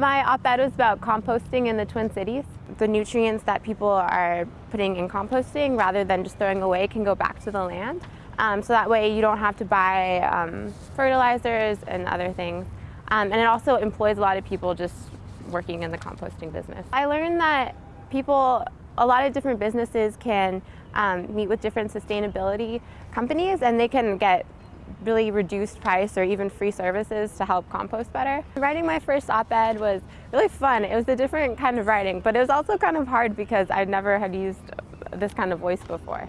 My op-ed was about composting in the Twin Cities. The nutrients that people are putting in composting rather than just throwing away can go back to the land. Um, so that way you don't have to buy um, fertilizers and other things. Um, and it also employs a lot of people just working in the composting business. I learned that people, a lot of different businesses can um, meet with different sustainability companies and they can get really reduced price or even free services to help compost better. Writing my first op-ed was really fun. It was a different kind of writing, but it was also kind of hard because I never had used this kind of voice before.